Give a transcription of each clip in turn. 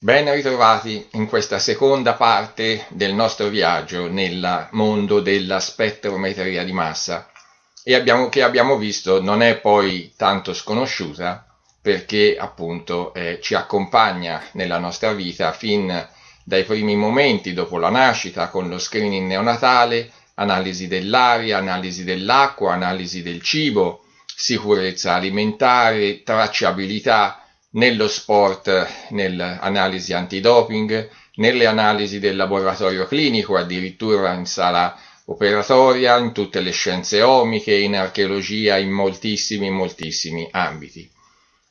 Ben ritrovati in questa seconda parte del nostro viaggio nel mondo della spettrometria di massa. E abbiamo, che abbiamo visto non è poi tanto sconosciuta perché appunto eh, ci accompagna nella nostra vita fin dai primi momenti dopo la nascita con lo screening neonatale, analisi dell'aria, analisi dell'acqua, analisi del cibo, sicurezza alimentare, tracciabilità, nello sport, nell'analisi antidoping, nelle analisi del laboratorio clinico, addirittura in sala operatoria, in tutte le scienze omiche, in archeologia, in moltissimi, moltissimi ambiti.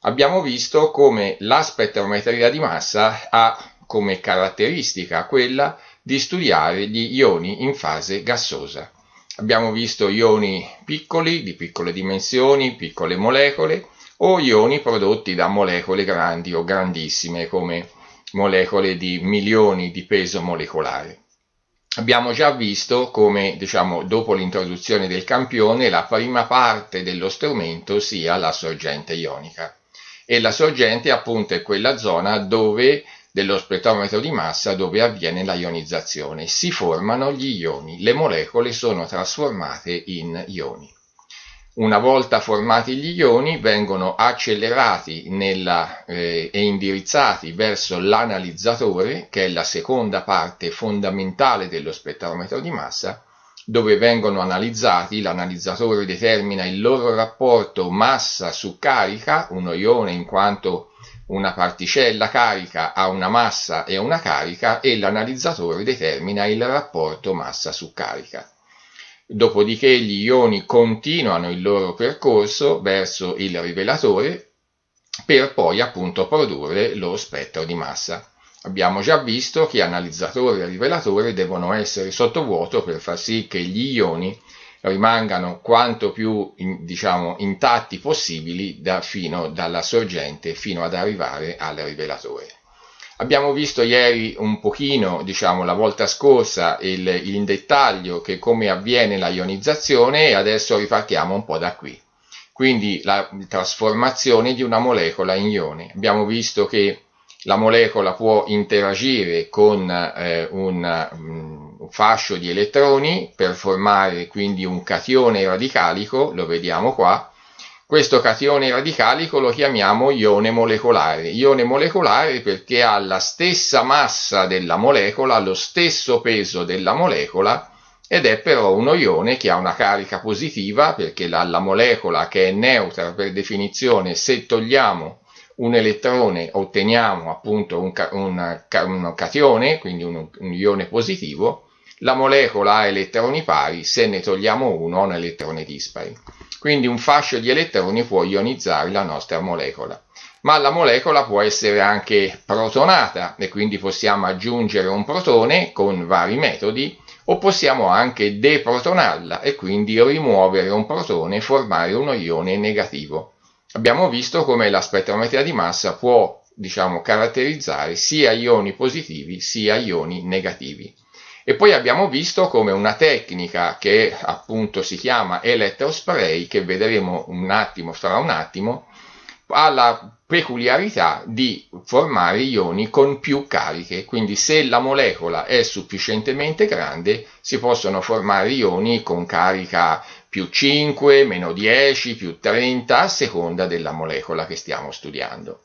Abbiamo visto come la spettrometria di massa ha come caratteristica quella di studiare gli ioni in fase gassosa. Abbiamo visto ioni piccoli, di piccole dimensioni, piccole molecole, o ioni prodotti da molecole grandi o grandissime come molecole di milioni di peso molecolare. Abbiamo già visto come, diciamo, dopo l'introduzione del campione, la prima parte dello strumento sia la sorgente ionica. E la sorgente appunto è quella zona dove, dello spettrometro di massa dove avviene la ionizzazione. Si formano gli ioni, le molecole sono trasformate in ioni. Una volta formati gli ioni vengono accelerati nella, eh, e indirizzati verso l'analizzatore, che è la seconda parte fondamentale dello spettrometro di massa, dove vengono analizzati, l'analizzatore determina il loro rapporto massa su carica, uno ione in quanto una particella carica ha una massa e una carica e l'analizzatore determina il rapporto massa su carica. Dopodiché gli ioni continuano il loro percorso verso il rivelatore per poi appunto produrre lo spettro di massa. Abbiamo già visto che analizzatore e rivelatore devono essere sottovuoto per far sì che gli ioni rimangano quanto più diciamo, intatti possibili da, fino dalla sorgente fino ad arrivare al rivelatore. Abbiamo visto ieri un pochino, diciamo la volta scorsa, il, in dettaglio che come avviene la ionizzazione e adesso ripartiamo un po' da qui. Quindi la trasformazione di una molecola in ione. Abbiamo visto che la molecola può interagire con eh, un, un fascio di elettroni per formare quindi un catione radicalico, lo vediamo qua, questo catione radicalico lo chiamiamo ione molecolare. Ione molecolare perché ha la stessa massa della molecola, lo stesso peso della molecola ed è però uno ione che ha una carica positiva perché la, la molecola che è neutra per definizione, se togliamo un elettrone otteniamo appunto un, un, un catione, quindi un, un ione positivo, la molecola ha elettroni pari, se ne togliamo uno ha un elettrone dispari. Quindi un fascio di elettroni può ionizzare la nostra molecola. Ma la molecola può essere anche protonata e quindi possiamo aggiungere un protone con vari metodi o possiamo anche deprotonarla e quindi rimuovere un protone e formare uno ione negativo. Abbiamo visto come la spettrometria di massa può diciamo, caratterizzare sia ioni positivi sia ioni negativi. E poi abbiamo visto come una tecnica che appunto si chiama elettrospray, che vedremo un attimo, fra un attimo, ha la peculiarità di formare ioni con più cariche, quindi se la molecola è sufficientemente grande si possono formare ioni con carica più 5, meno 10, più 30 a seconda della molecola che stiamo studiando.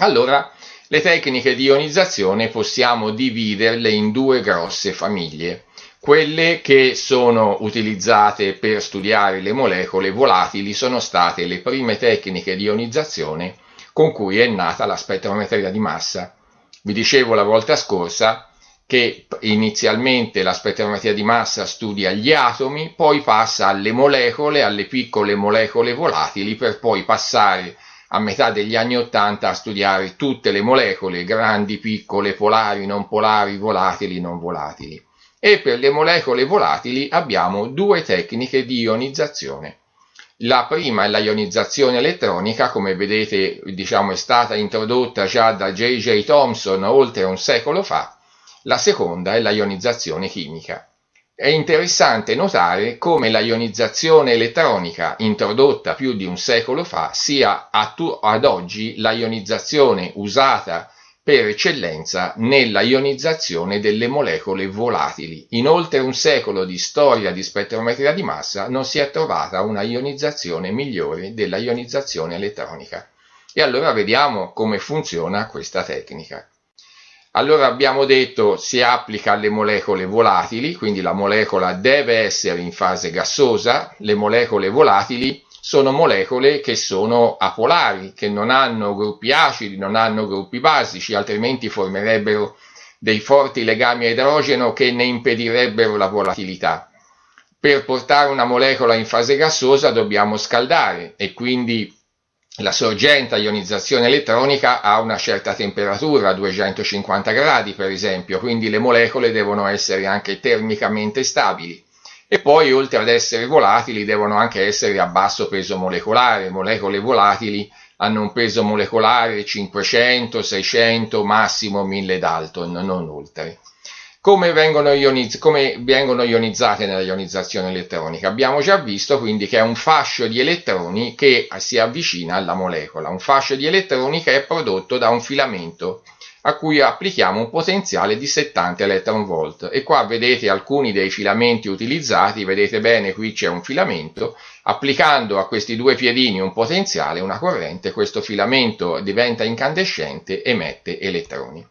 Allora, le tecniche di ionizzazione possiamo dividerle in due grosse famiglie. Quelle che sono utilizzate per studiare le molecole volatili sono state le prime tecniche di ionizzazione con cui è nata la spettrometria di massa. Vi dicevo la volta scorsa che inizialmente la spettrometria di massa studia gli atomi, poi passa alle molecole, alle piccole molecole volatili, per poi passare a metà degli anni Ottanta a studiare tutte le molecole, grandi, piccole, polari, non polari, volatili, non volatili. E per le molecole volatili abbiamo due tecniche di ionizzazione. La prima è la ionizzazione elettronica, come vedete diciamo, è stata introdotta già da J.J. Thomson oltre un secolo fa. La seconda è la ionizzazione chimica. È interessante notare come la ionizzazione elettronica introdotta più di un secolo fa sia ad oggi la ionizzazione usata per eccellenza nella ionizzazione delle molecole volatili. In oltre un secolo di storia di spettrometria di massa non si è trovata una ionizzazione migliore della ionizzazione elettronica. E allora vediamo come funziona questa tecnica. Allora abbiamo detto si applica alle molecole volatili, quindi la molecola deve essere in fase gassosa, le molecole volatili sono molecole che sono apolari, che non hanno gruppi acidi, non hanno gruppi basici, altrimenti formerebbero dei forti legami a idrogeno che ne impedirebbero la volatilità. Per portare una molecola in fase gassosa dobbiamo scaldare e quindi la sorgente a ionizzazione elettronica ha una certa temperatura, 250 gradi per esempio, quindi le molecole devono essere anche termicamente stabili. E poi oltre ad essere volatili devono anche essere a basso peso molecolare, molecole volatili hanno un peso molecolare 500, 600, massimo 1000 Dalton, non oltre. Come vengono, ioniz- come vengono, ionizzate nella ionizzazione elettronica? Abbiamo già visto quindi che è un fascio di elettroni che si avvicina alla molecola, un fascio di elettroni che è prodotto da un filamento a cui applichiamo un potenziale di 70 electron volt e qua vedete alcuni dei filamenti utilizzati, vedete bene qui c'è un filamento, applicando a questi due piedini un potenziale, una corrente, questo filamento diventa incandescente e emette elettroni.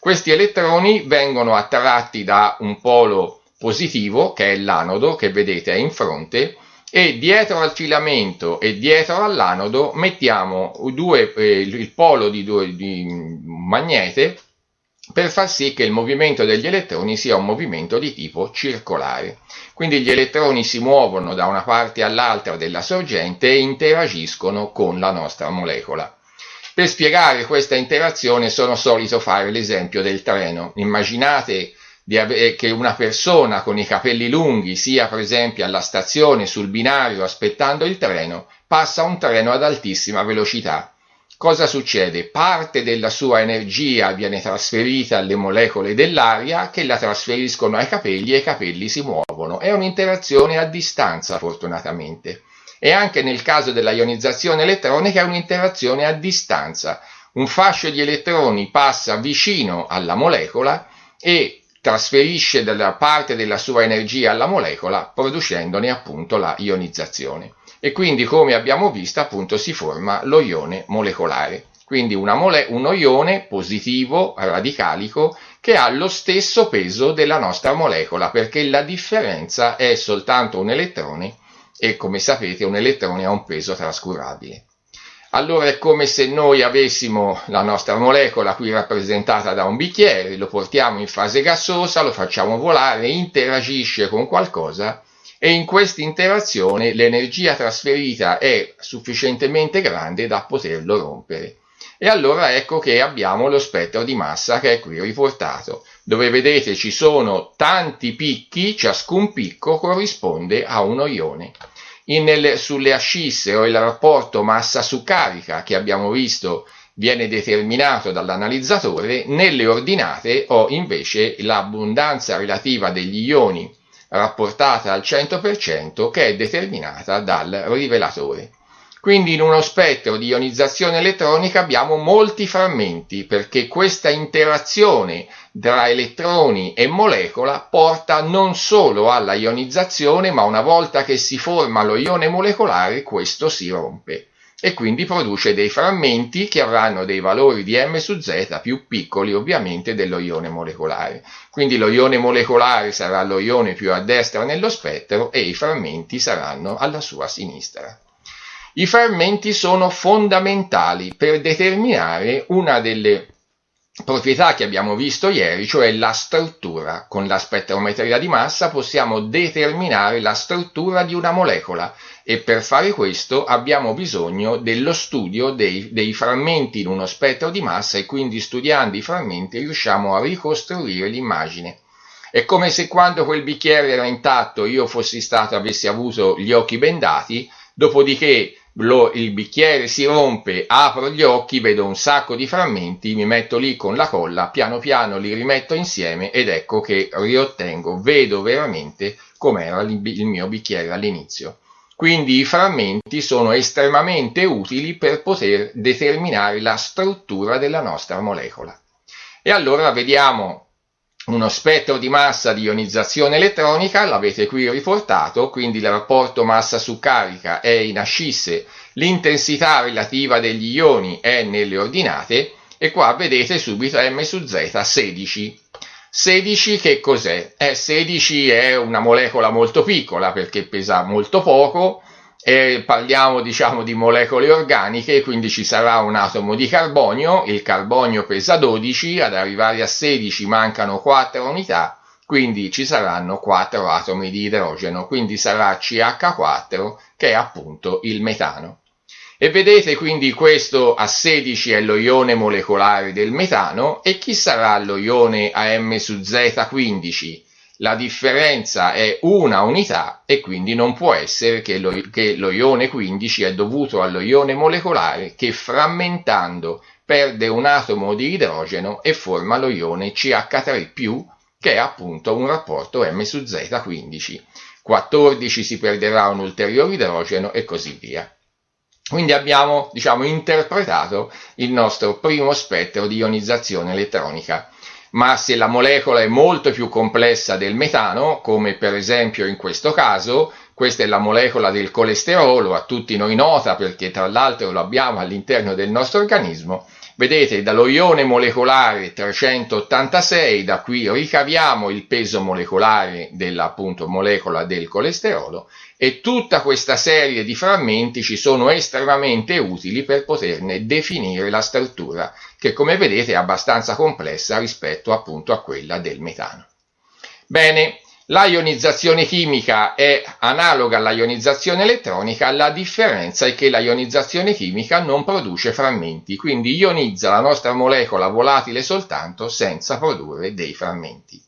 Questi elettroni vengono attratti da un polo positivo, che è l'anodo, che vedete è in fronte, e dietro al filamento e dietro all'anodo mettiamo due, eh, il polo di, due, di magnete per far sì che il movimento degli elettroni sia un movimento di tipo circolare. Quindi gli elettroni si muovono da una parte all'altra della sorgente e interagiscono con la nostra molecola. Per spiegare questa interazione sono solito fare l'esempio del treno. Immaginate che una persona con i capelli lunghi sia per esempio alla stazione sul binario aspettando il treno, passa un treno ad altissima velocità. Cosa succede? Parte della sua energia viene trasferita alle molecole dell'aria che la trasferiscono ai capelli e i capelli si muovono. È un'interazione a distanza fortunatamente. E anche nel caso della ionizzazione elettronica è un'interazione a distanza. Un fascio di elettroni passa vicino alla molecola e trasferisce della parte della sua energia alla molecola producendone appunto la ionizzazione e quindi come abbiamo visto appunto si forma lo ione molecolare quindi mole uno ione positivo radicalico che ha lo stesso peso della nostra molecola perché la differenza è soltanto un elettrone e come sapete un elettrone ha un peso trascurabile allora è come se noi avessimo la nostra molecola qui rappresentata da un bicchiere, lo portiamo in fase gassosa, lo facciamo volare, interagisce con qualcosa e in questa interazione l'energia trasferita è sufficientemente grande da poterlo rompere. E allora ecco che abbiamo lo spettro di massa che è qui riportato, dove vedete ci sono tanti picchi, ciascun picco corrisponde a uno ione in, sulle ascisse o il rapporto massa su carica che abbiamo visto viene determinato dall'analizzatore, nelle ordinate ho invece l'abbondanza relativa degli ioni rapportata al 100% che è determinata dal rivelatore. Quindi in uno spettro di ionizzazione elettronica abbiamo molti frammenti perché questa interazione tra elettroni e molecola porta non solo alla ionizzazione ma una volta che si forma lo ione molecolare questo si rompe e quindi produce dei frammenti che avranno dei valori di m su z più piccoli ovviamente dello ione molecolare. Quindi lo ione molecolare sarà lo ione più a destra nello spettro e i frammenti saranno alla sua sinistra. I frammenti sono fondamentali per determinare una delle proprietà che abbiamo visto ieri, cioè la struttura. Con la spettrometria di massa possiamo determinare la struttura di una molecola e per fare questo abbiamo bisogno dello studio dei, dei frammenti in uno spettro di massa e quindi studiando i frammenti riusciamo a ricostruire l'immagine. È come se quando quel bicchiere era intatto io fossi stato, avessi avuto gli occhi bendati, dopodiché lo, il bicchiere si rompe, apro gli occhi, vedo un sacco di frammenti, mi metto lì con la colla, piano piano li rimetto insieme ed ecco che riottengo, vedo veramente com'era il, il mio bicchiere all'inizio. Quindi i frammenti sono estremamente utili per poter determinare la struttura della nostra molecola. E allora vediamo uno spettro di massa di ionizzazione elettronica, l'avete qui riportato, quindi il rapporto massa su carica è in ascisse, l'intensità relativa degli ioni è nelle ordinate e qua vedete subito m su z 16. 16 che cos'è? Eh, 16 è una molecola molto piccola perché pesa molto poco, e parliamo diciamo di molecole organiche, quindi ci sarà un atomo di carbonio, il carbonio pesa 12, ad arrivare a 16 mancano 4 unità, quindi ci saranno 4 atomi di idrogeno, quindi sarà CH4 che è appunto il metano. E vedete quindi questo a 16 è lo ione molecolare del metano e chi sarà lo ione AM su Z15? La differenza è una unità e quindi non può essere che lo, che lo ione 15 è dovuto allo ione molecolare che frammentando perde un atomo di idrogeno e forma lo ione CH3+, che è appunto un rapporto M su Z15. 14 si perderà un ulteriore idrogeno e così via. Quindi abbiamo diciamo, interpretato il nostro primo spettro di ionizzazione elettronica ma se la molecola è molto più complessa del metano, come per esempio in questo caso, questa è la molecola del colesterolo, a tutti noi nota perché tra l'altro lo abbiamo all'interno del nostro organismo, vedete dallo ione molecolare 386, da qui ricaviamo il peso molecolare della appunto, molecola del colesterolo e tutta questa serie di frammenti ci sono estremamente utili per poterne definire la struttura che come vedete è abbastanza complessa rispetto appunto a quella del metano. Bene, la ionizzazione chimica è analoga alla ionizzazione elettronica, la differenza è che la ionizzazione chimica non produce frammenti, quindi ionizza la nostra molecola volatile soltanto senza produrre dei frammenti.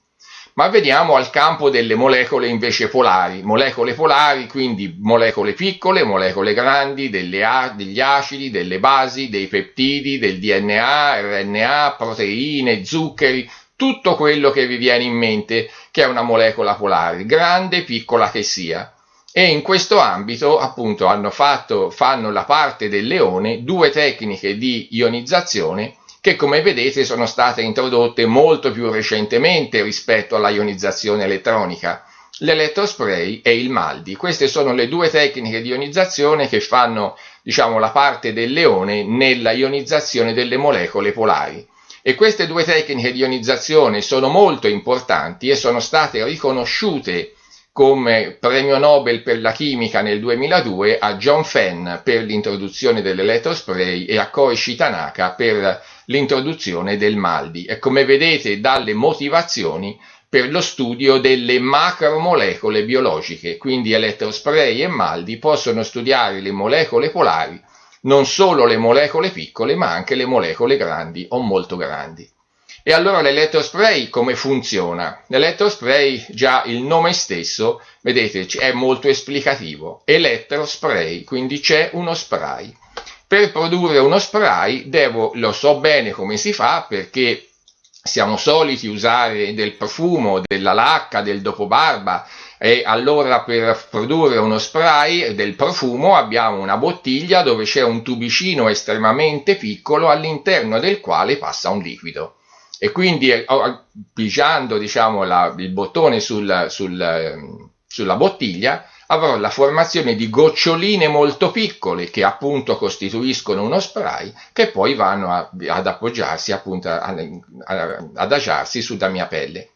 Ma veniamo al campo delle molecole invece polari, molecole polari, quindi molecole piccole, molecole grandi, degli acidi, delle basi, dei peptidi, del DNA, RNA, proteine, zuccheri, tutto quello che vi viene in mente che è una molecola polare, grande piccola che sia. E in questo ambito appunto hanno fatto, fanno la parte del leone due tecniche di ionizzazione che come vedete sono state introdotte molto più recentemente rispetto alla ionizzazione elettronica, l'elettrospray e il MALDI. Queste sono le due tecniche di ionizzazione che fanno diciamo, la parte del leone nella ionizzazione delle molecole polari. E queste due tecniche di ionizzazione sono molto importanti e sono state riconosciute come premio Nobel per la chimica nel 2002 a John Fenn per l'introduzione dell'elettrospray e a Koichi Tanaka per l'introduzione del MALDI. E come vedete dalle motivazioni per lo studio delle macromolecole biologiche, quindi elettrospray e MALDI possono studiare le molecole polari, non solo le molecole piccole ma anche le molecole grandi o molto grandi. E allora l'elettrospray come funziona? L'elettrospray, già il nome stesso, vedete, è molto esplicativo. Elettrospray, quindi c'è uno spray. Per produrre uno spray devo, lo so bene come si fa perché siamo soliti usare del profumo, della lacca, del dopobarba e allora per produrre uno spray del profumo abbiamo una bottiglia dove c'è un tubicino estremamente piccolo all'interno del quale passa un liquido. E quindi eh, pigiando diciamo, la, il bottone sul, sul, sulla bottiglia avrò la formazione di goccioline molto piccole che appunto costituiscono uno spray che poi vanno a, ad appoggiarsi appunto a, a, adagiarsi sulla mia pelle.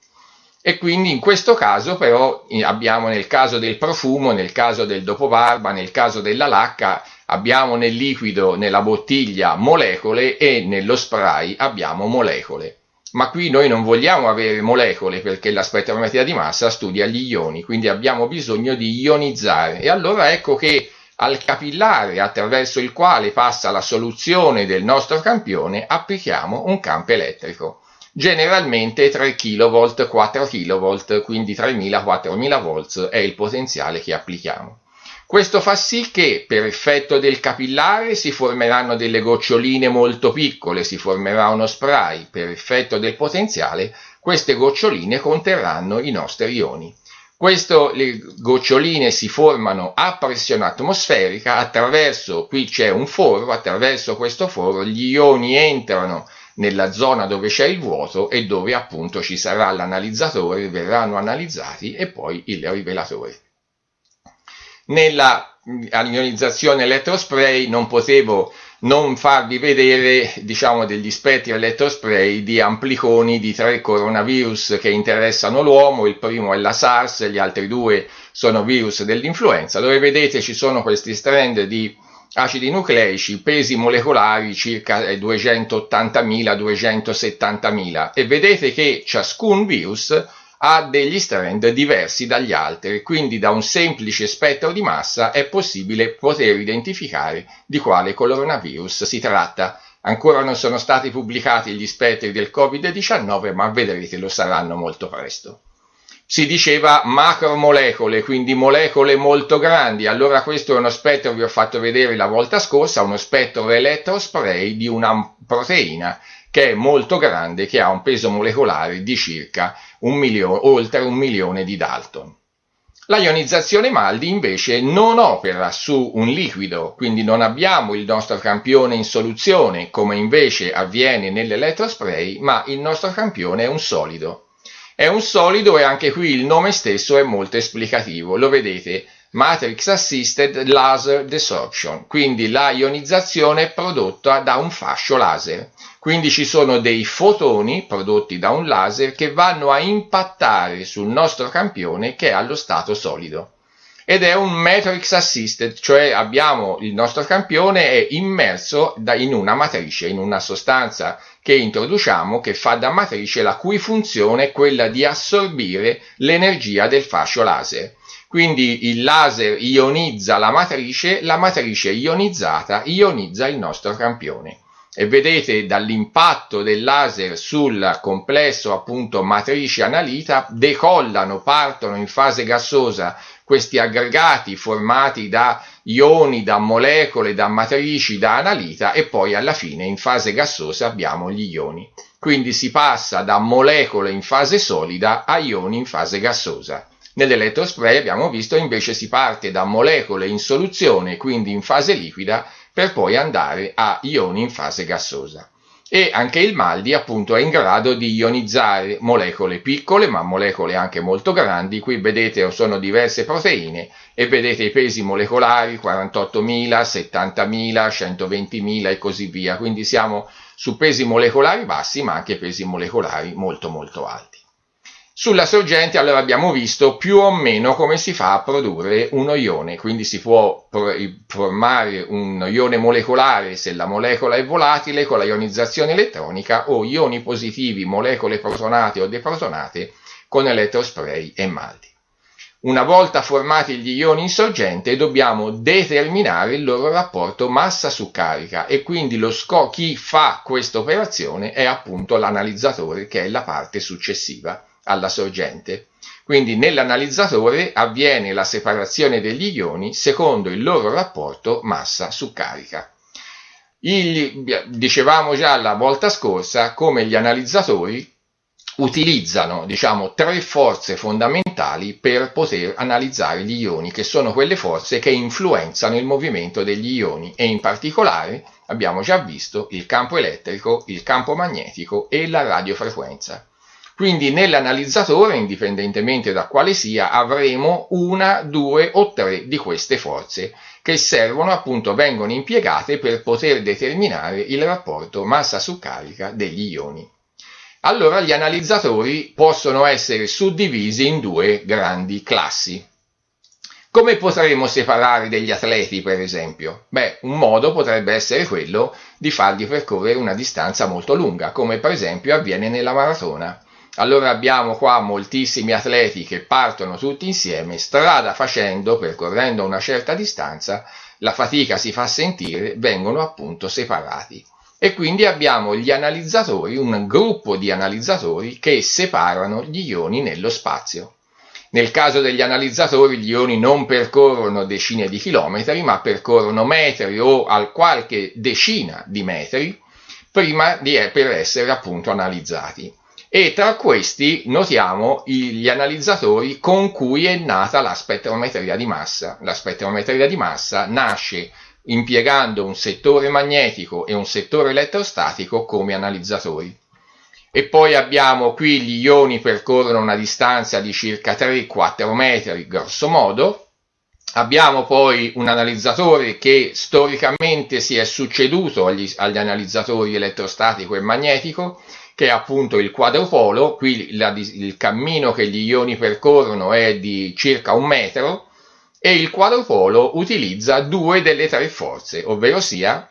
E quindi in questo caso però abbiamo nel caso del profumo, nel caso del dopobarba, nel caso della lacca, abbiamo nel liquido, nella bottiglia molecole e nello spray abbiamo molecole ma qui noi non vogliamo avere molecole perché la spettrometria di massa studia gli ioni, quindi abbiamo bisogno di ionizzare. E allora ecco che al capillare attraverso il quale passa la soluzione del nostro campione applichiamo un campo elettrico. Generalmente 3 kV, 4 kV, quindi 3000-4000 volts è il potenziale che applichiamo. Questo fa sì che per effetto del capillare si formeranno delle goccioline molto piccole, si formerà uno spray, per effetto del potenziale queste goccioline conterranno i nostri ioni. Questo, le goccioline si formano a pressione atmosferica attraverso, qui c'è un foro, attraverso questo foro gli ioni entrano nella zona dove c'è il vuoto e dove appunto ci sarà l'analizzatore, verranno analizzati e poi il rivelatore. Nella ionizzazione elettrospray non potevo non farvi vedere diciamo degli spettri elettrospray di ampliconi di tre coronavirus che interessano l'uomo, il primo è la SARS, gli altri due sono virus dell'influenza, dove vedete ci sono questi strand di acidi nucleici, pesi molecolari circa 280.000-270.000 e vedete che ciascun virus ha degli strand diversi dagli altri, quindi da un semplice spettro di massa è possibile poter identificare di quale coronavirus si tratta. Ancora non sono stati pubblicati gli spettri del Covid-19, ma vedrete lo saranno molto presto. Si diceva macromolecole, quindi molecole molto grandi. Allora questo è uno spettro, vi ho fatto vedere la volta scorsa, uno spettro elettrospray di una proteina che è molto grande, che ha un peso molecolare di circa un milione, oltre un milione di Dalton. La ionizzazione Maldi invece non opera su un liquido, quindi non abbiamo il nostro campione in soluzione come invece avviene nell'elettrospray, ma il nostro campione è un solido. È un solido e anche qui il nome stesso è molto esplicativo, lo vedete, Matrix Assisted Laser Desorption, quindi la ionizzazione prodotta da un fascio laser. Quindi ci sono dei fotoni prodotti da un laser che vanno a impattare sul nostro campione che è allo stato solido. Ed è un matrix assisted, cioè abbiamo il nostro campione è immerso in una matrice, in una sostanza che introduciamo che fa da matrice la cui funzione è quella di assorbire l'energia del fascio laser. Quindi il laser ionizza la matrice, la matrice ionizzata ionizza il nostro campione e vedete dall'impatto del laser sul complesso appunto matrice analita decollano, partono in fase gassosa questi aggregati formati da ioni, da molecole, da matrici, da analita e poi alla fine in fase gassosa abbiamo gli ioni. Quindi si passa da molecole in fase solida a ioni in fase gassosa. Nell'elettrospray abbiamo visto invece si parte da molecole in soluzione, quindi in fase liquida, per poi andare a ioni in fase gassosa. E anche il Maldi appunto è in grado di ionizzare molecole piccole ma molecole anche molto grandi, qui vedete sono diverse proteine e vedete i pesi molecolari 48.000, 70.000, 120.000 e così via, quindi siamo su pesi molecolari bassi ma anche pesi molecolari molto molto alti. Sulla sorgente allora abbiamo visto più o meno come si fa a produrre uno ione, quindi si può formare un ione molecolare se la molecola è volatile con la ionizzazione elettronica o ioni positivi, molecole protonate o deprotonate con elettrospray e maldi. Una volta formati gli ioni in sorgente dobbiamo determinare il loro rapporto massa su carica e quindi chi fa questa operazione è appunto l'analizzatore che è la parte successiva alla sorgente. Quindi nell'analizzatore avviene la separazione degli ioni secondo il loro rapporto massa su carica. Il, dicevamo già la volta scorsa come gli analizzatori utilizzano diciamo, tre forze fondamentali per poter analizzare gli ioni, che sono quelle forze che influenzano il movimento degli ioni e in particolare abbiamo già visto il campo elettrico, il campo magnetico e la radiofrequenza. Quindi nell'analizzatore, indipendentemente da quale sia, avremo una, due o tre di queste forze che servono appunto, vengono impiegate per poter determinare il rapporto massa su carica degli ioni. Allora gli analizzatori possono essere suddivisi in due grandi classi. Come potremo separare degli atleti, per esempio? Beh, un modo potrebbe essere quello di fargli percorrere una distanza molto lunga, come per esempio avviene nella maratona. Allora abbiamo qua moltissimi atleti che partono tutti insieme, strada facendo, percorrendo una certa distanza, la fatica si fa sentire, vengono appunto separati. E quindi abbiamo gli analizzatori, un gruppo di analizzatori che separano gli ioni nello spazio. Nel caso degli analizzatori gli ioni non percorrono decine di chilometri, ma percorrono metri o al qualche decina di metri prima di, per essere appunto analizzati e tra questi notiamo gli analizzatori con cui è nata la spettrometria di massa. La spettrometria di massa nasce impiegando un settore magnetico e un settore elettrostatico come analizzatori. E poi abbiamo qui gli ioni percorrono una distanza di circa 3-4 metri, grosso modo, Abbiamo poi un analizzatore che storicamente si è succeduto agli, agli, analizzatori elettrostatico e magnetico, che è appunto il quadrupolo. Qui la, il cammino che gli ioni percorrono è di circa un metro e il quadrupolo utilizza due delle tre forze, ovvero sia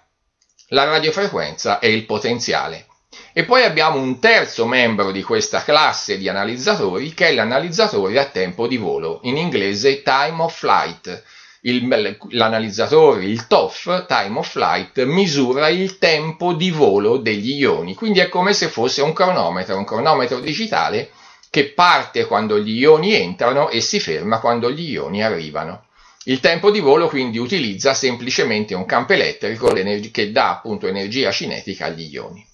la radiofrequenza e il potenziale. E poi abbiamo un terzo membro di questa classe di analizzatori che è l'analizzatore a tempo di volo, in inglese time of flight. L'analizzatore, il TOF, time of flight, misura il tempo di volo degli ioni, quindi è come se fosse un cronometro, un cronometro digitale che parte quando gli ioni entrano e si ferma quando gli ioni arrivano. Il tempo di volo quindi utilizza semplicemente un campo elettrico che dà appunto energia cinetica agli ioni.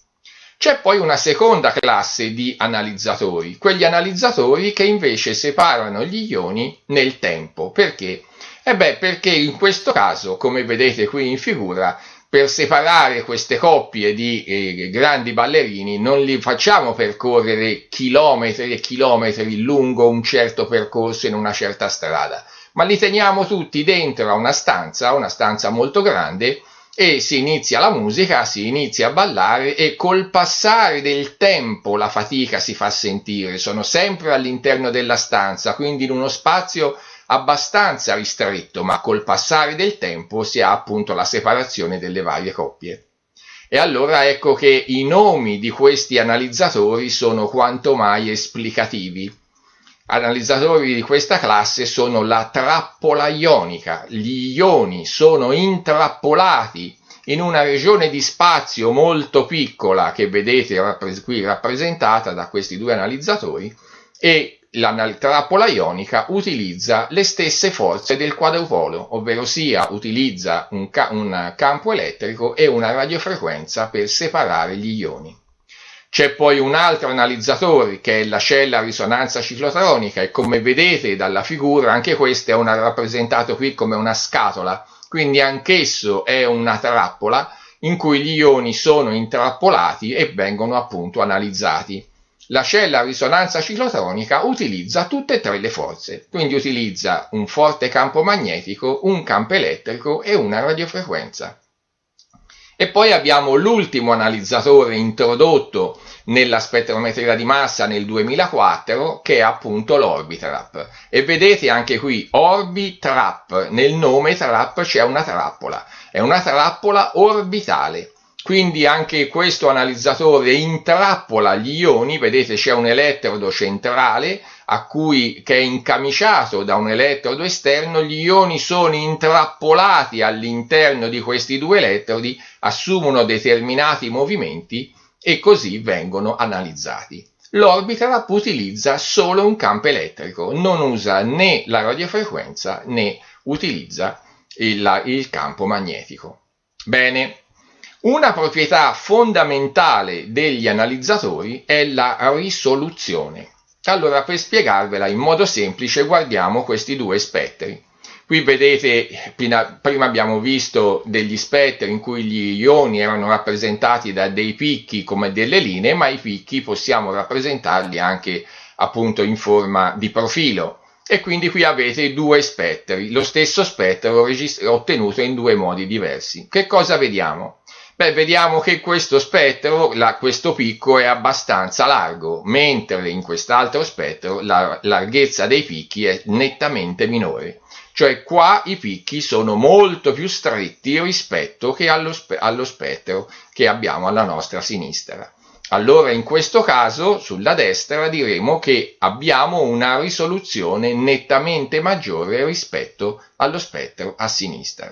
C'è poi una seconda classe di analizzatori, quegli analizzatori che invece separano gli ioni nel tempo. Perché? E beh, perché in questo caso, come vedete qui in figura, per separare queste coppie di eh, grandi ballerini non li facciamo percorrere chilometri e chilometri lungo un certo percorso in una certa strada, ma li teniamo tutti dentro a una stanza, una stanza molto grande, e si inizia la musica, si inizia a ballare e col passare del tempo la fatica si fa sentire, sono sempre all'interno della stanza, quindi in uno spazio abbastanza ristretto, ma col passare del tempo si ha appunto la separazione delle varie coppie. E allora ecco che i nomi di questi analizzatori sono quanto mai esplicativi analizzatori di questa classe sono la trappola ionica. Gli ioni sono intrappolati in una regione di spazio molto piccola che vedete qui rappresentata da questi due analizzatori e la trappola ionica utilizza le stesse forze del quadrupolo, ovvero sia utilizza un, ca un campo elettrico e una radiofrequenza per separare gli ioni. C'è poi un altro analizzatore che è la cella risonanza ciclotronica e come vedete dalla figura anche questo è una, rappresentato qui come una scatola, quindi anch'esso è una trappola in cui gli ioni sono intrappolati e vengono appunto analizzati. La cella a risonanza ciclotronica utilizza tutte e tre le forze, quindi utilizza un forte campo magnetico, un campo elettrico e una radiofrequenza. E poi abbiamo l'ultimo analizzatore introdotto nella spettrometria di massa nel 2004 che è appunto l'Orbitrap. E vedete anche qui Orbitrap, nel nome trap c'è una trappola, è una trappola orbitale. Quindi anche questo analizzatore intrappola gli ioni, vedete c'è un elettrodo centrale cui, che è incamiciato da un elettrodo esterno, gli ioni sono intrappolati all'interno di questi due elettrodi, assumono determinati movimenti e così vengono analizzati. L'Orbitrap utilizza solo un campo elettrico, non usa né la radiofrequenza né utilizza il, il campo magnetico. Bene, una proprietà fondamentale degli analizzatori è la risoluzione. Allora, per spiegarvela in modo semplice, guardiamo questi due spettri. Qui vedete, prima abbiamo visto degli spettri in cui gli ioni erano rappresentati da dei picchi come delle linee, ma i picchi possiamo rappresentarli anche appunto in forma di profilo. E quindi qui avete due spettri, lo stesso spettro ottenuto in due modi diversi. Che cosa vediamo? Beh, vediamo che questo spettro, la, questo picco è abbastanza largo, mentre in quest'altro spettro la larghezza dei picchi è nettamente minore. Cioè qua i picchi sono molto più stretti rispetto che allo, spe allo spettro che abbiamo alla nostra sinistra. Allora in questo caso sulla destra diremo che abbiamo una risoluzione nettamente maggiore rispetto allo spettro a sinistra.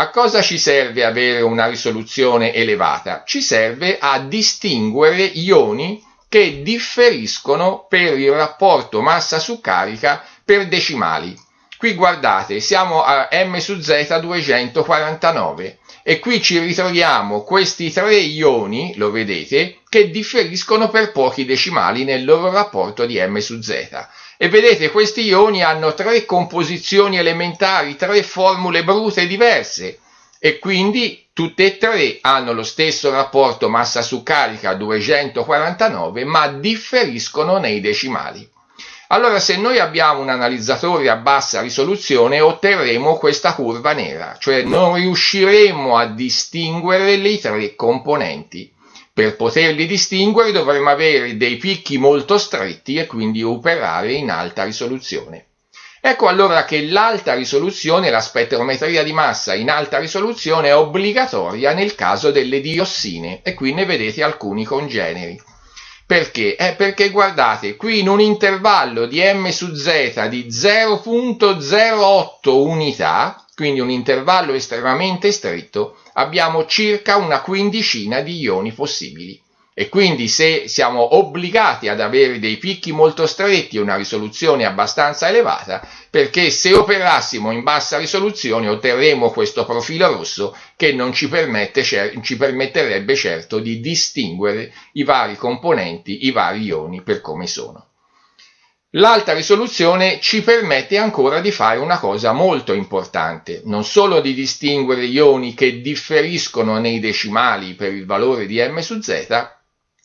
A cosa ci serve avere una risoluzione elevata? Ci serve a distinguere ioni che differiscono per il rapporto massa su carica per decimali. Qui guardate, siamo a m su z 249 e qui ci ritroviamo questi tre ioni, lo vedete, che differiscono per pochi decimali nel loro rapporto di m su z. E vedete, questi ioni hanno tre composizioni elementari, tre formule brute diverse. e quindi tutte e tre hanno lo stesso rapporto massa su carica 249 ma differiscono nei decimali. Allora se noi abbiamo un analizzatore a bassa risoluzione otterremo questa curva nera, cioè non riusciremo a distinguere le tre componenti. Per poterli distinguere dovremo avere dei picchi molto stretti e quindi operare in alta risoluzione. Ecco allora che l'alta risoluzione, la spettrometria di massa in alta risoluzione è obbligatoria nel caso delle diossine e qui ne vedete alcuni congeneri. Perché? Eh, perché guardate, qui in un intervallo di m su z di 0.08 unità, quindi un intervallo estremamente stretto, abbiamo circa una quindicina di ioni possibili e quindi se siamo obbligati ad avere dei picchi molto stretti e una risoluzione abbastanza elevata, perché se operassimo in bassa risoluzione otterremo questo profilo rosso che non ci, permette, ci permetterebbe certo di distinguere i vari componenti, i vari ioni per come sono. L'alta risoluzione ci permette ancora di fare una cosa molto importante, non solo di distinguere ioni che differiscono nei decimali per il valore di m su z,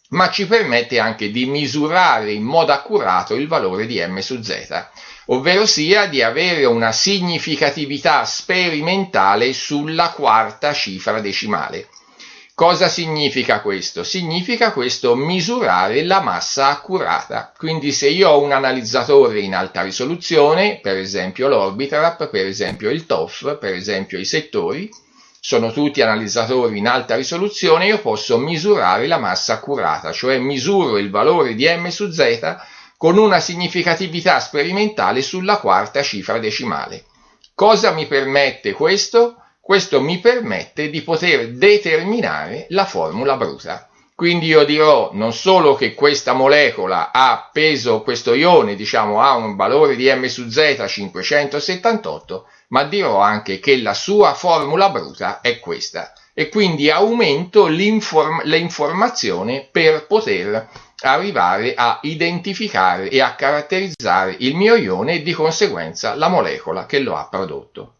ma ci permette anche di misurare in modo accurato il valore di m su z, ovvero sia di avere una significatività sperimentale sulla quarta cifra decimale. Cosa significa questo? Significa questo misurare la massa accurata. Quindi se io ho un analizzatore in alta risoluzione, per esempio l'Orbitrap, per esempio il TOF, per esempio i settori, sono tutti analizzatori in alta risoluzione, io posso misurare la massa accurata, cioè misuro il valore di m su z con una significatività sperimentale sulla quarta cifra decimale. Cosa mi permette questo? Questo mi permette di poter determinare la formula bruta. Quindi io dirò non solo che questa molecola ha peso, questo ione diciamo ha un valore di m su z 578, ma dirò anche che la sua formula bruta è questa e quindi aumento l'informazione per poter arrivare a identificare e a caratterizzare il mio ione e di conseguenza la molecola che lo ha prodotto.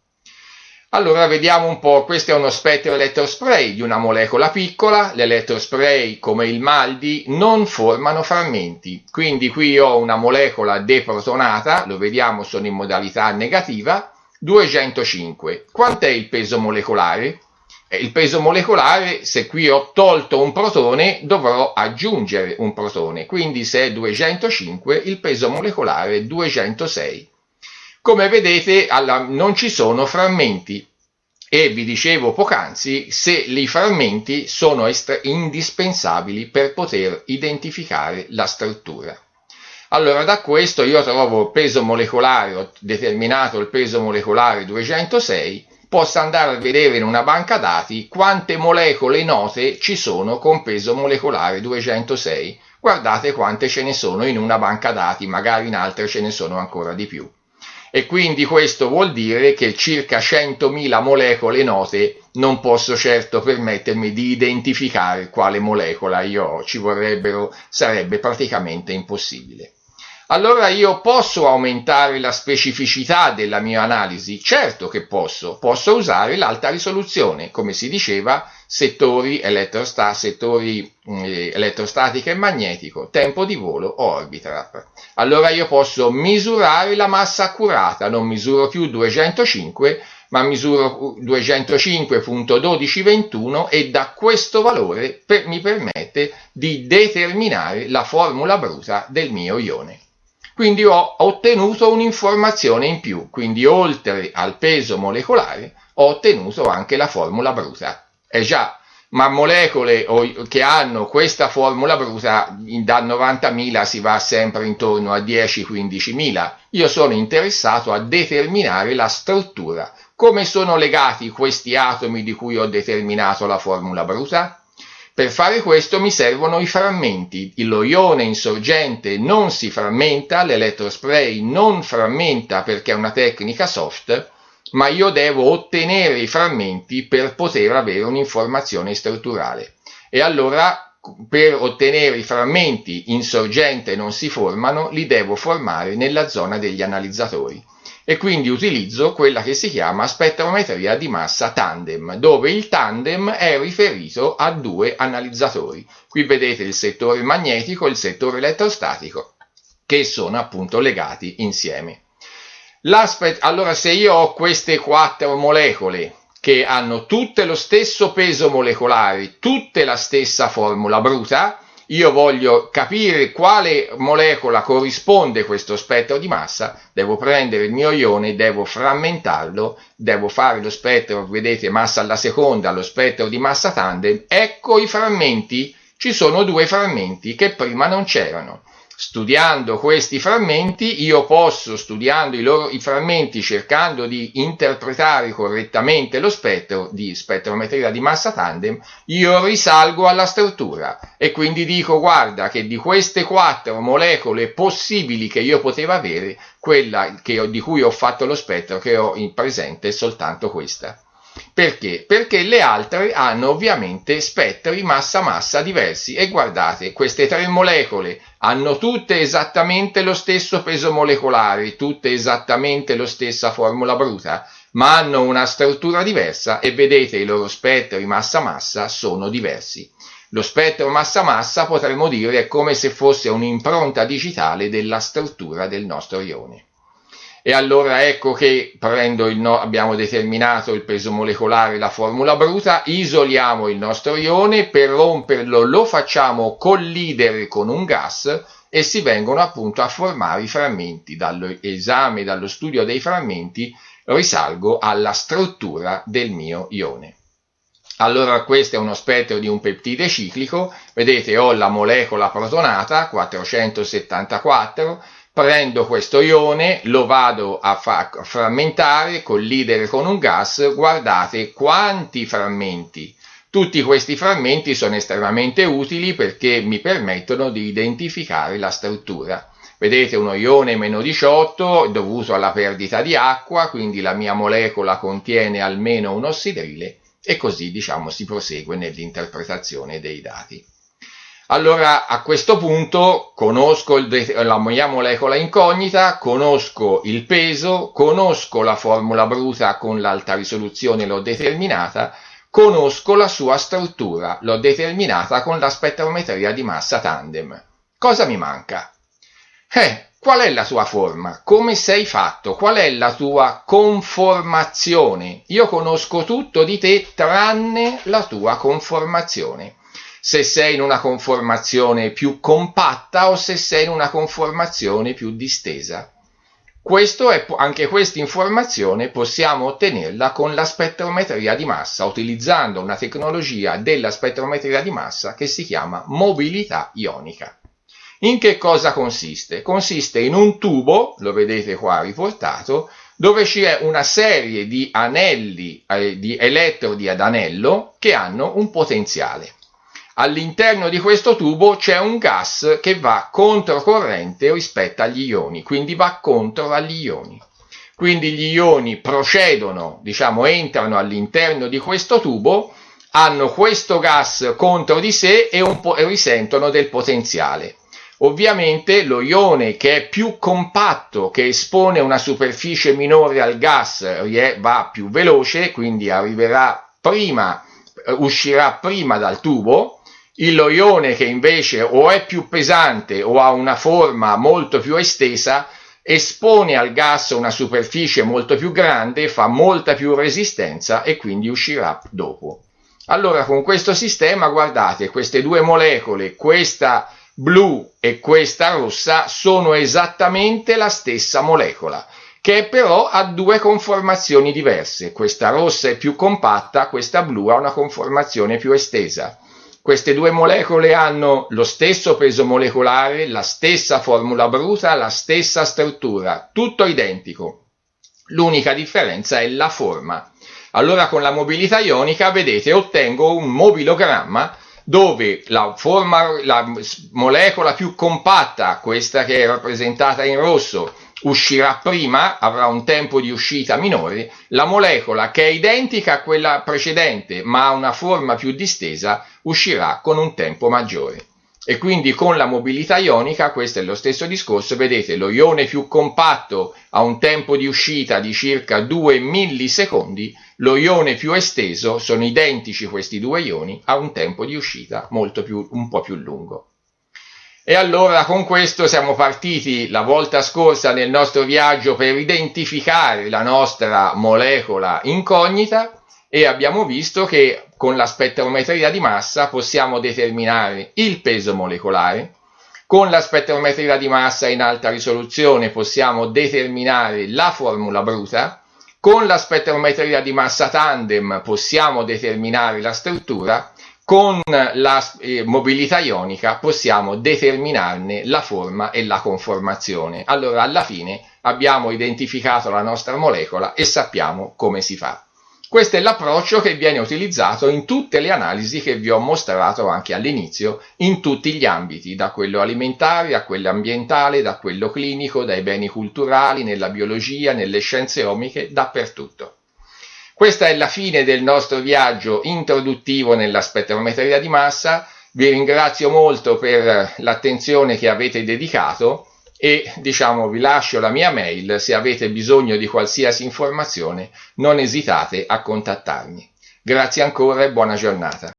Allora vediamo un po', questo è uno spettro elettrospray di una molecola piccola, l'elettrospray come il Maldi non formano frammenti, quindi qui ho una molecola deprotonata, lo vediamo sono in modalità negativa, 205. Quant'è il peso molecolare? Eh, il peso molecolare, se qui ho tolto un protone, dovrò aggiungere un protone, quindi se è 205 il peso molecolare è 206. Come vedete alla, non ci sono frammenti e vi dicevo poc'anzi se i frammenti sono indispensabili per poter identificare la struttura. Allora da questo io trovo il peso molecolare, ho determinato il peso molecolare 206, posso andare a vedere in una banca dati quante molecole note ci sono con peso molecolare 206. Guardate quante ce ne sono in una banca dati, magari in altre ce ne sono ancora di più e quindi questo vuol dire che circa 100.000 molecole note non posso certo permettermi di identificare quale molecola io ho, ci vorrebbero, sarebbe praticamente impossibile allora io posso aumentare la specificità della mia analisi? Certo che posso, posso usare l'alta risoluzione, come si diceva, settori, elettrosta settori eh, elettrostatica e magnetico, tempo di volo o Orbitrap. Allora io posso misurare la massa accurata, non misuro più 205, ma misuro 205.1221 e da questo valore per, mi permette di determinare la formula bruta del mio ione. Quindi ho ottenuto un'informazione in più, quindi oltre al peso molecolare ho ottenuto anche la formula bruta. E già, ma molecole che hanno questa formula bruta da 90.000 si va sempre intorno a 10-15.000. Io sono interessato a determinare la struttura. Come sono legati questi atomi di cui ho determinato la formula bruta? Per fare questo mi servono i frammenti. Lo ione insorgente non si frammenta, l'elettrospray non frammenta perché è una tecnica soft, ma io devo ottenere i frammenti per poter avere un'informazione strutturale. E allora per ottenere i frammenti insorgente non si formano, li devo formare nella zona degli analizzatori. E quindi utilizzo quella che si chiama spettrometria di massa tandem, dove il tandem è riferito a due analizzatori. Qui vedete il settore magnetico e il settore elettrostatico, che sono appunto legati insieme. allora se io ho queste quattro molecole che hanno tutte lo stesso peso molecolare, tutte la stessa formula bruta, io voglio capire quale molecola corrisponde questo spettro di massa, devo prendere il mio ione, devo frammentarlo, devo fare lo spettro, vedete, massa alla seconda, lo spettro di massa tandem, ecco i frammenti, ci sono due frammenti che prima non c'erano. Studiando questi frammenti, io posso, studiando i, loro, i frammenti, cercando di interpretare correttamente lo spettro di spettrometria di massa tandem, io risalgo alla struttura e quindi dico guarda che di queste quattro molecole possibili che io potevo avere, quella che, di cui ho fatto lo spettro che ho in presente è soltanto questa. Perché? Perché le altre hanno ovviamente spettri massa-massa diversi e guardate, queste tre molecole hanno tutte esattamente lo stesso peso molecolare, tutte esattamente la stessa formula bruta, ma hanno una struttura diversa e vedete i loro spettri massa-massa sono diversi. Lo spettro massa-massa potremmo dire è come se fosse un'impronta digitale della struttura del nostro ione. E allora ecco che prendo il no, abbiamo determinato il peso molecolare, la formula bruta, isoliamo il nostro ione, per romperlo lo facciamo collidere con un gas e si vengono appunto a formare i frammenti. Dall'esame, dallo studio dei frammenti, risalgo alla struttura del mio ione. Allora questo è uno spettro di un peptide ciclico, vedete ho la molecola protonata 474 prendo questo ione, lo vado a, fa- frammentare, collidere con un gas, guardate quanti frammenti. Tutti questi frammenti sono estremamente utili perché mi permettono di identificare la struttura. Vedete uno ione meno 18 dovuto alla perdita di acqua, quindi la mia molecola contiene almeno un ossidrile e così diciamo si prosegue nell'interpretazione dei dati. Allora a questo punto conosco la mia molecola incognita, conosco il peso, conosco la formula bruta con l'alta risoluzione, l'ho determinata, conosco la sua struttura, l'ho determinata con la spettrometria di massa tandem. Cosa mi manca? Eh, qual è la tua forma? Come sei fatto? Qual è la tua conformazione? Io conosco tutto di te tranne la tua conformazione se sei in una conformazione più compatta o se sei in una conformazione più distesa. Questo è, anche questa informazione possiamo ottenerla con la spettrometria di massa, utilizzando una tecnologia della spettrometria di massa che si chiama mobilità ionica. In che cosa consiste? Consiste in un tubo, lo vedete qua riportato, dove c'è una serie di anelli, eh, di elettrodi ad anello che hanno un potenziale. All'interno di questo tubo c'è un gas che va controcorrente rispetto agli ioni, quindi va contro agli ioni. Quindi gli ioni procedono, diciamo, entrano all'interno di questo tubo, hanno questo gas contro di sé e, e risentono del potenziale. Ovviamente lo ione che è più compatto, che espone una superficie minore al gas, va più veloce, quindi arriverà prima, uscirà prima dal tubo, il loione che invece o è più pesante o ha una forma molto più estesa espone al gas una superficie molto più grande, fa molta più resistenza e quindi uscirà dopo. Allora con questo sistema guardate queste due molecole, questa blu e questa rossa, sono esattamente la stessa molecola che però ha due conformazioni diverse. Questa rossa è più compatta, questa blu ha una conformazione più estesa. Queste due molecole hanno lo stesso peso molecolare, la stessa formula bruta, la stessa struttura, tutto identico. L'unica differenza è la forma. Allora con la mobilità ionica, vedete, ottengo un mobilogramma dove la, forma, la molecola più compatta, questa che è rappresentata in rosso, uscirà prima, avrà un tempo di uscita minore, la molecola che è identica a quella precedente ma ha una forma più distesa uscirà con un tempo maggiore. e quindi con la mobilità ionica, questo è lo stesso discorso, vedete lo ione più compatto ha un tempo di uscita di circa 2 millisecondi, lo ione più esteso, sono identici questi due ioni, ha un tempo di uscita molto più, un po' più lungo. E allora con questo siamo partiti la volta scorsa nel nostro viaggio per identificare la nostra molecola incognita e abbiamo visto che con la spettrometria di massa possiamo determinare il peso molecolare, con la spettrometria di massa in alta risoluzione possiamo determinare la formula bruta, con la spettrometria di massa tandem possiamo determinare la struttura, con la eh, mobilità ionica possiamo determinarne la forma e la conformazione. Allora alla fine abbiamo identificato la nostra molecola e sappiamo come si fa. Questo è l'approccio che viene utilizzato in tutte le analisi che vi ho mostrato anche all'inizio, in tutti gli ambiti, da quello alimentare a quello ambientale, da quello clinico, dai beni culturali, nella biologia, nelle scienze omiche, dappertutto. Questa è la fine del nostro viaggio introduttivo nella spettrometria di massa. Vi ringrazio molto per l'attenzione che avete dedicato e diciamo vi lascio la mia mail se avete bisogno di qualsiasi informazione non esitate a contattarmi. Grazie ancora e buona giornata.